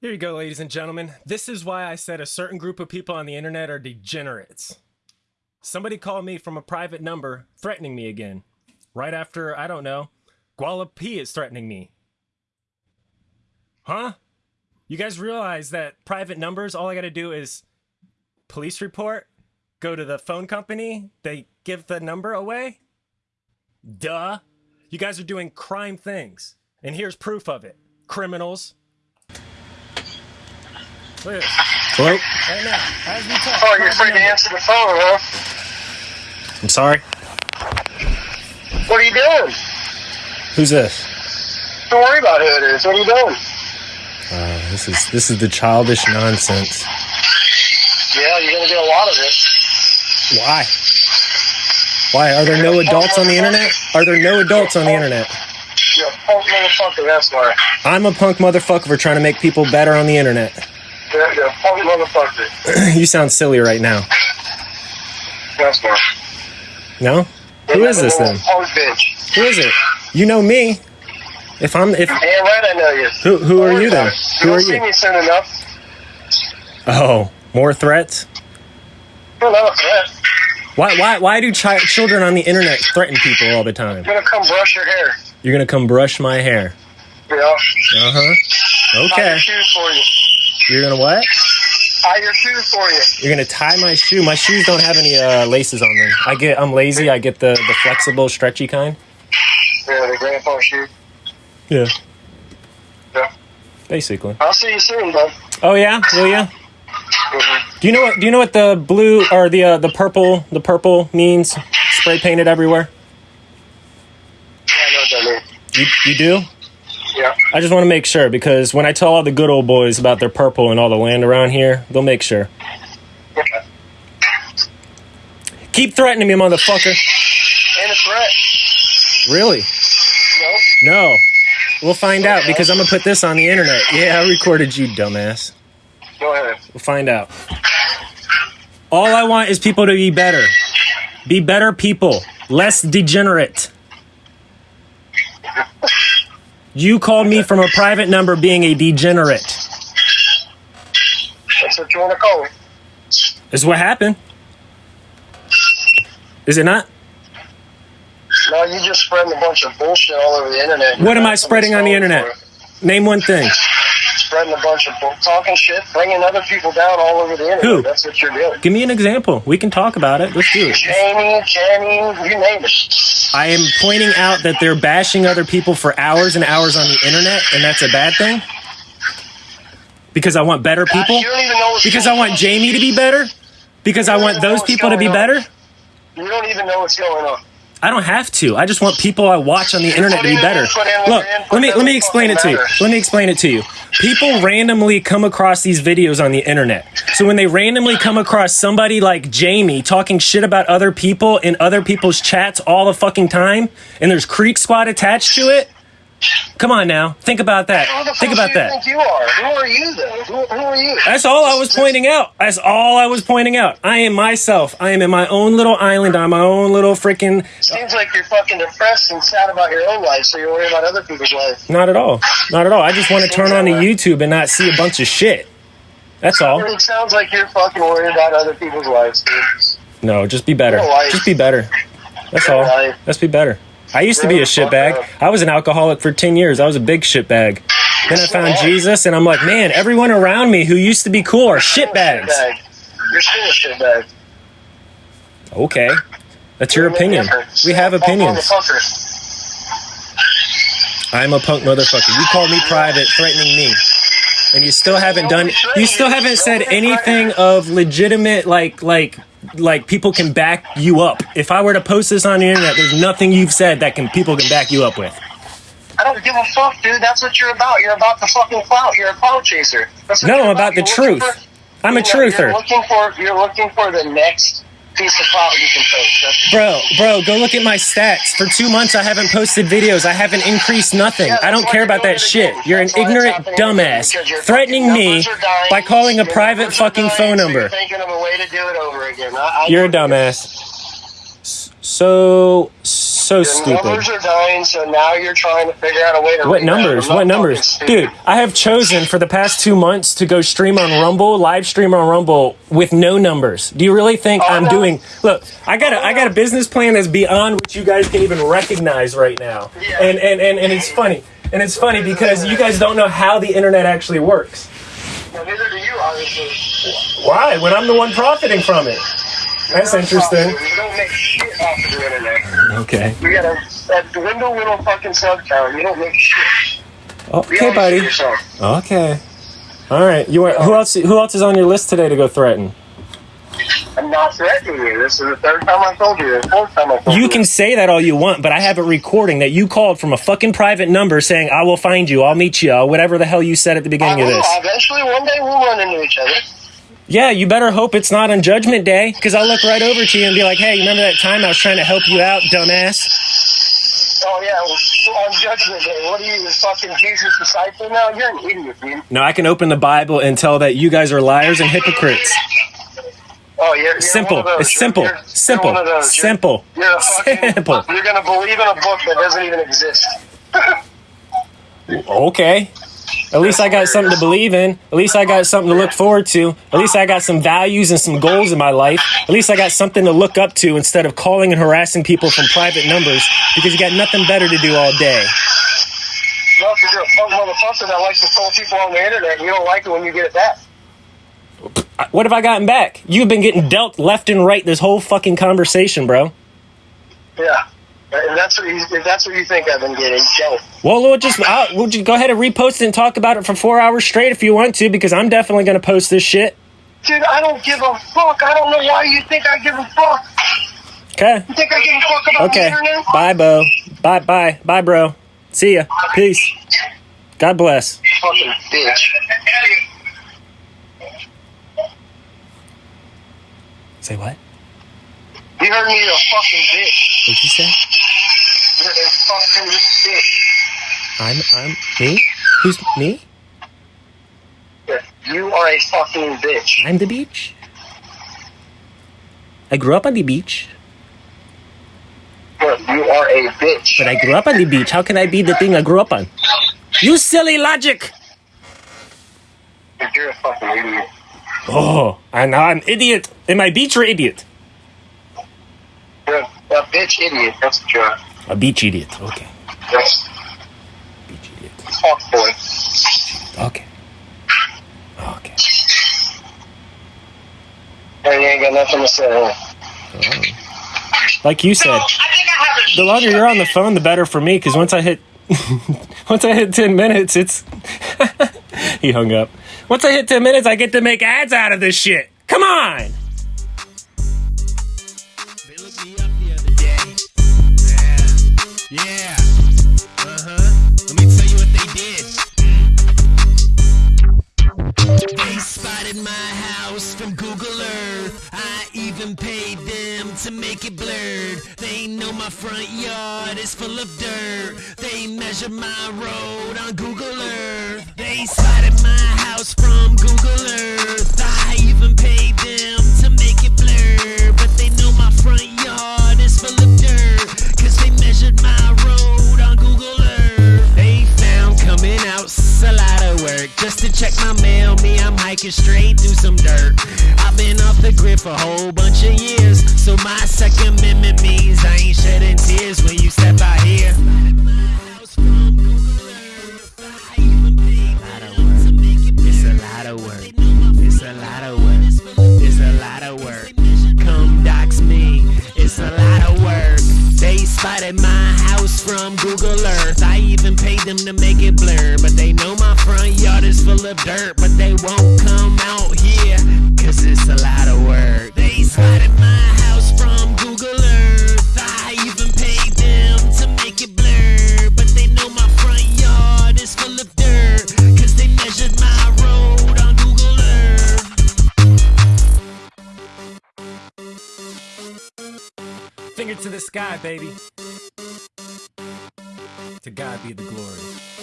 Here you go, ladies and gentlemen. This is why I said a certain group of people on the internet are degenerates. Somebody called me from a private number threatening me again. Right after, I don't know, Guala P is threatening me. Huh? You guys realize that private numbers, all I gotta do is police report, go to the phone company, they give the number away? Duh. You guys are doing crime things. And here's proof of it. Criminals. Look at this. Hello? Right now, as we talk. Oh, you're private afraid to answer the phone, huh? I'm sorry. What are you doing? Who's this? Don't worry about who it is. What are you doing? Uh, this is this is the childish nonsense. Yeah, you're gonna get a lot of this. Why? Why are there no adults on the internet? Are there no adults on the internet? You're a punk motherfucker, that's why. I'm a punk motherfucker for trying to make people better on the internet. You're, you're a punk you sound silly right now. That's why. No? Who is this then? Bitch. Who is it? You know me. If I'm if Damn right I know you. who who are you then? Who You'll are see you? me soon enough. Oh, more threats? You're not a threat. Why why why do chi- children on the internet threaten people all the time? You're gonna come brush your hair. You're gonna come brush my hair. Yeah. Uh huh. Okay. Your shoes for you. You're gonna what? Tie your shoes for you. You're gonna tie my shoe. My shoes don't have any uh, laces on them. I get. I'm lazy. I get the the flexible, stretchy kind. Yeah, the grandpa shoe. Yeah. Yeah. Basically. I'll see you soon, bud. Oh yeah. Will ya? Mhm. Do you know what? Do you know what the blue or the uh, the purple the purple means? Spray painted everywhere. Yeah, I know what that means. You you do? Yeah. I just want to make sure because when I tell all the good old boys about their purple and all the land around here, they'll make sure. Yeah. Keep threatening me, motherfucker. Ain't a threat. Really? No. No. We'll find out because I'm gonna put this on the internet. Yeah, I recorded you, dumbass. Go ahead. We'll find out. All I want is people to be better. Be better people. Less degenerate. You called me from a private number being a degenerate. That's what you want to call me. Is what happened. Is it not? No, you just spreading a bunch of bullshit all over the internet. What am I spreading on the internet? Name one thing. Spreading a bunch of talking shit, bringing other people down all over the internet. Who? That's what you're doing. Give me an example. We can talk about it. Let's do it. Jamie, Jamie, you name it. I am pointing out that they're bashing other people for hours and hours on the internet, and that's a bad thing. Because I want better people. You don't even know what's Because I want on. Jamie to be better. Because I want those people to be better. You don't even know what's going on. I don't have to. I just want people I watch on the internet to be better. Look, let me let me explain it to you. Let me explain it to you. People randomly come across these videos on the internet. So when they randomly come across somebody like Jamie talking shit about other people in other people's chats all the fucking time, and there's Creek Squad attached to it, come on now, think about the that. Think about that. think you are? Who are you then? Who, who are you? That's all I was pointing out. That's all I was pointing out. I am myself. I am in my own little island on my own little freaking. Seems like you're fucking depressed and sad about your own life, so you're worried about other people's life. Not at all. Not at all. I just want to turn on to YouTube and not see a bunch of shit. That's all. It sounds like you're fucking worried about other people's lives, dude. No, just be better. Just be better. That's all. Let's be better. I used to be a shitbag. I was an alcoholic for 10 years. I was a big shitbag. Then I found Jesus and I'm like, man, everyone around me who used to be cool are shitbags. You're still a shitbag. Okay. That's your opinion. We have opinions. I'm a punk motherfucker. You called me private, threatening me. And you still haven't done you still haven't said anything of legitimate like like like people can back you up. If I were to post this on the internet, there's nothing you've said that can people can back you up with. I don't give a fuck, dude. That's what you're about. You're about the fucking clout. You're a clout chaser. That's No, I'm about the You're truth. for- I'm a you're- You're truther. looking for you're looking for the next piece of clout you can post. Bro, bro, go look at my stats. For two months, I haven't posted videos. I haven't increased nothing. I don't care about that shit. You're an ignorant dumbass threatening me by calling a private fucking phone number. You're thinking a way to do it over again. I, I You're a dumbass. So, so Your stupid. numbers are dying, so now you're trying to figure out a way to. What numbers? What numbers? Dude, I have chosen for the past two months to go stream on Rumble, live stream on Rumble with no numbers. Do you really think Oh, I'm no. doing look, I got a I got a business plan that's beyond what you guys can even recognize right now. Yeah. And and, and, and it's funny. And it's funny because you guys don't know how the internet actually works. Well, neither do you, obviously. Why? When I'm the one profiting from it. That's interesting. You don't make shit off of the internet. Okay. We got a, a dwindle little fucking sub count. You don't make shit. Okay, buddy. Okay. All right. You want, who else who else is on your list today to go threaten? I'm not threatening you. This is the third time I told you. The fourth time I told you. You can say that all you want, but I have a recording that you called from a fucking private number saying, I will find you, I'll meet you, whatever the hell you said at the I beginning of will. this. Eventually, one day we'll run into each other. Yeah, you better hope it's not on Judgment Day, because I'll look right over to you and be like, hey, you remember that time I was trying to help you out, dumbass? Oh yeah, well, on Judgment Day. What are you, the fucking Jesus disciple now? You're an idiot, dude. No, I can open the Bible and tell that you guys are liars and hypocrites. Oh, you're, you're Simple. Those. It's simple. You're, Simple. those. Simple. You're, a fucking. Simple. You're gonna believe in a book that doesn't even exist. Okay. At least I got something to believe in. At least I got something to look forward to. At least I got some values and some goals in my life. At least I got something to look up to instead of calling and harassing people from private numbers because you got nothing better to do all day. No, because you're a punk motherfucker that likes to troll people on the internet. And you don't like it when you get it back. What have I gotten back? You've been getting dealt left and right this whole fucking conversation, bro. Yeah. And that's what you, if that's what you think I've been getting. Go. Well, we'll just I'll, we'll just go ahead and repost it and talk about it for four hours straight if you want to, because I'm definitely going to post this shit. Dude, I don't give a fuck. I don't know why you think I give a fuck. Okay. You think I give a fuck about the Okay. internet? Bye, Bo. Bye, bye, bye, bro. See ya. Peace. God bless. Fucking bitch. Say what? You heard me, you a fucking bitch. What'd you say? You're a fucking bitch. I'm I'm me? Who's me? Yeah, You are a fucking bitch. I'm the beach. I grew up on the beach, Yeah, You are a bitch. but I grew up on the beach. How can I be the thing I grew up on? You silly logic. You're a fucking idiot. Oh, and now I'm an idiot. Am I beach or idiot? You're a, a bitch idiot. That's what you are. A beach idiot. Okay. Yes. Beach idiot. Fuck boy. Okay. Okay. Hey, you ain't got nothing to say. Huh? Like you said, the longer you're on the phone, the better for me. Because once I hit, once I hit ten minutes, it's. he hung up. Once I hit ten minutes, I get to make ads out of this shit. Come on. My house from Google Earth. I even paid them to make it blurred. They know my front yard is full of dirt. They measure my road on Google Earth. They spotted my house from Google Earth. I even paid them to make it blurred. But they know my front yard Just to check my mail, me, I'm hiking straight through some dirt. I've been off the grid for a whole bunch of years. So my second amendment means I ain't shedding tears when you step out here. It's a lot of work. It's a lot of work. It's a lot of work. Come dox me. It's a lot of work. They spotted my house from Google Earth. I even paid them to make it blur. But they know my full of dirt. But they won't come out here. Cause it's a lot of work. They spotted my house from Google Earth. I even paid them to make it blur. But they know my front yard is full of dirt. Cause they measured my road on Google Earth. Finger to the sky, baby. To God be the glory.